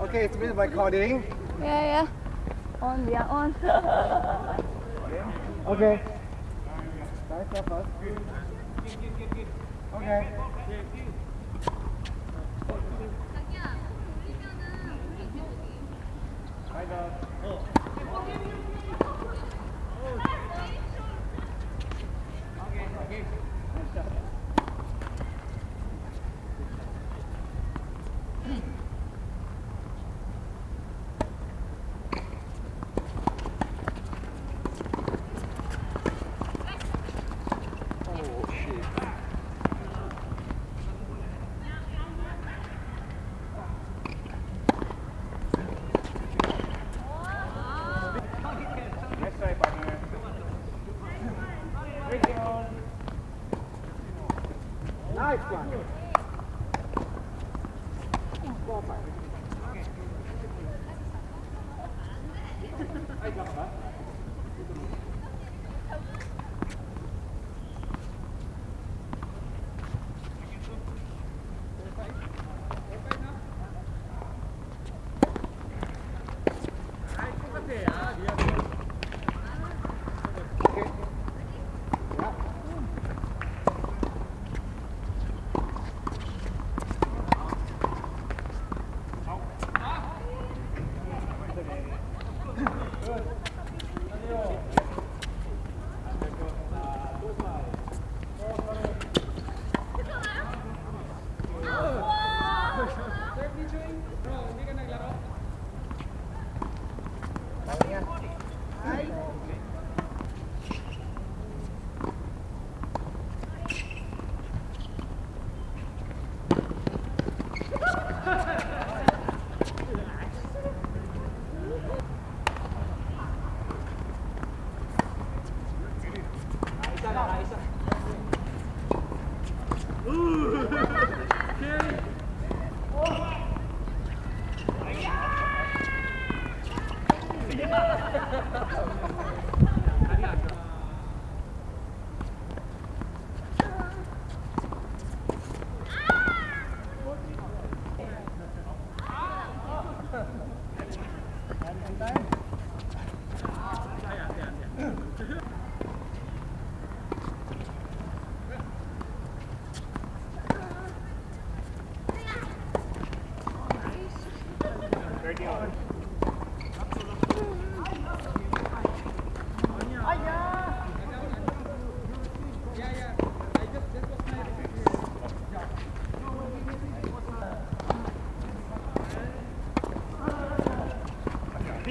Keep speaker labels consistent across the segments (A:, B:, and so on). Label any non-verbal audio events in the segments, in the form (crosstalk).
A: Okay, it's been recording.
B: Yeah, yeah. On, we are on. (laughs)
A: Okay. Nice first. Okay. Nice one. Four, five. Thank you.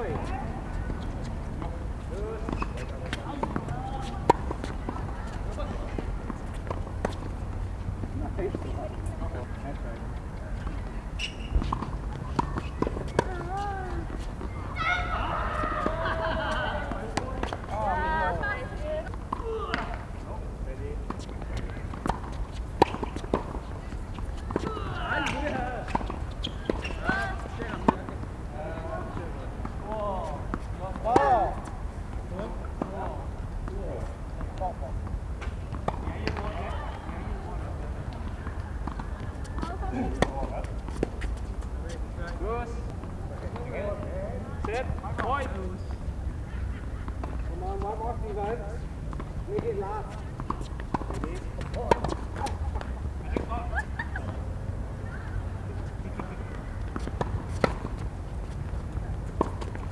A: Oi.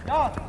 A: Ja!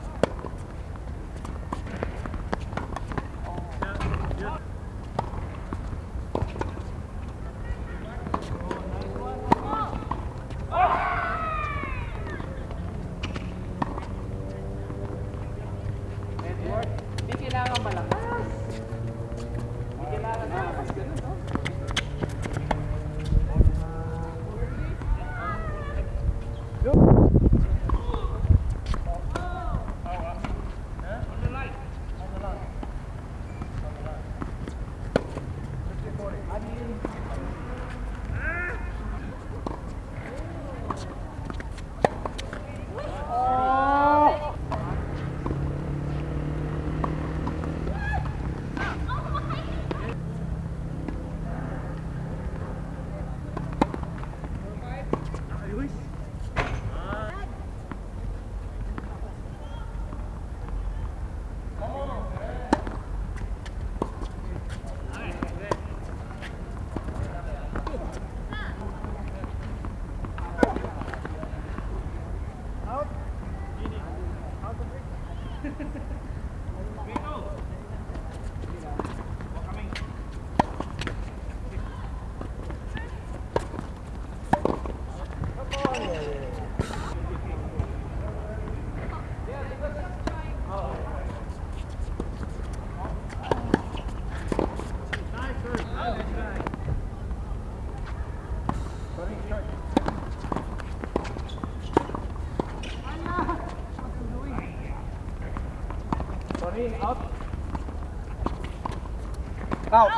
A: Out.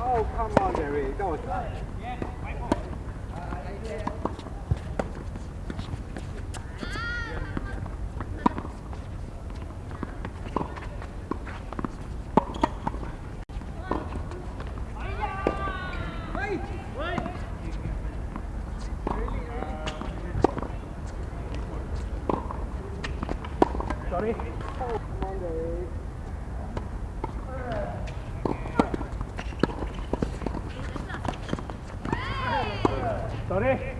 A: Oh, come on, Derek. Go on. Sorry.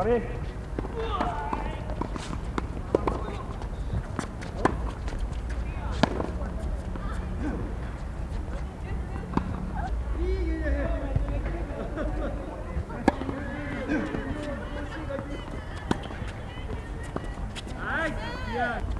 A: Sorry. Yeah.